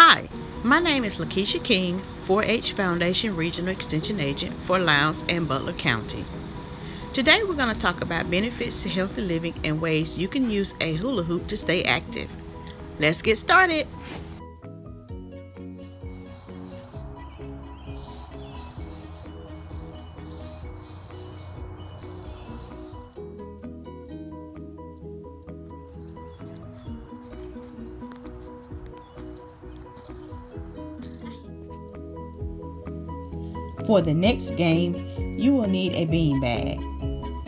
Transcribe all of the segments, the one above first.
Hi, my name is Lakeisha King, 4-H Foundation Regional Extension Agent for Lowndes and Butler County. Today we're going to talk about benefits to healthy living and ways you can use a hula hoop to stay active. Let's get started. For the next game, you will need a bean bag.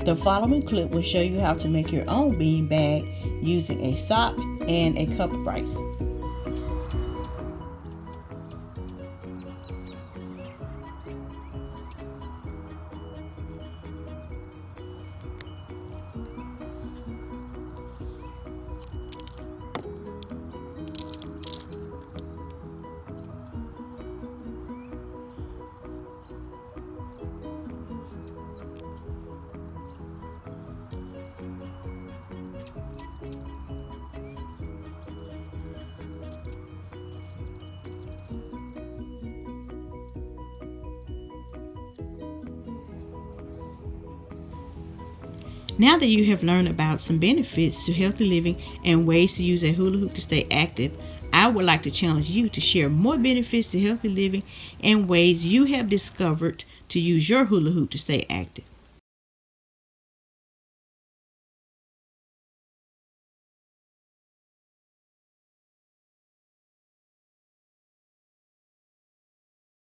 The following clip will show you how to make your own bean bag using a sock and a cup of rice. Now that you have learned about some benefits to healthy living and ways to use a hula hoop to stay active, I would like to challenge you to share more benefits to healthy living and ways you have discovered to use your hula hoop to stay active.